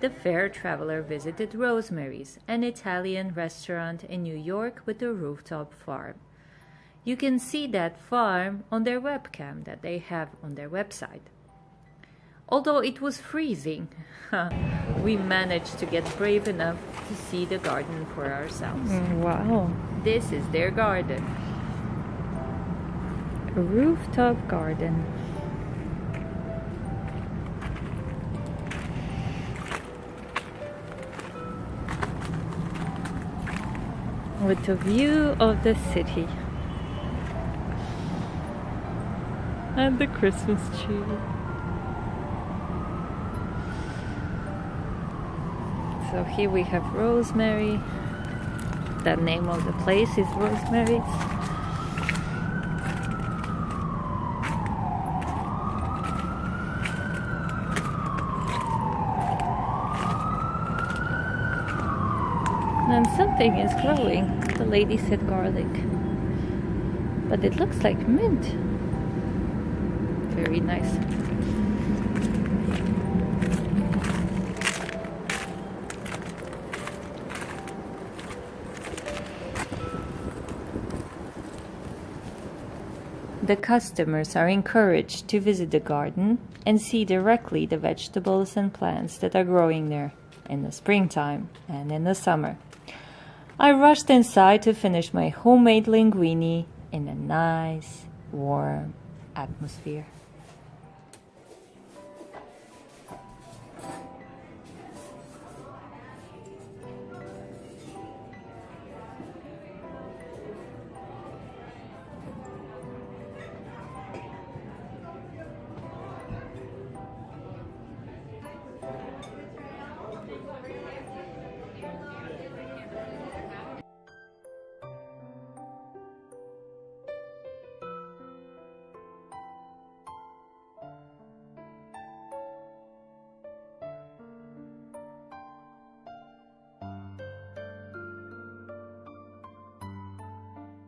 The fair traveler visited Rosemary's, an Italian restaurant in New York with a rooftop farm. You can see that farm on their webcam that they have on their website. Although it was freezing, we managed to get brave enough to see the garden for ourselves. Mm, wow. This is their garden. A rooftop garden. With the view of the city. And the Christmas tree. So here we have Rosemary. The name of the place is Rosemary's. And something is growing. The lady said garlic. But it looks like mint. Very nice. The customers are encouraged to visit the garden and see directly the vegetables and plants that are growing there in the springtime and in the summer. I rushed inside to finish my homemade linguine in a nice, warm atmosphere.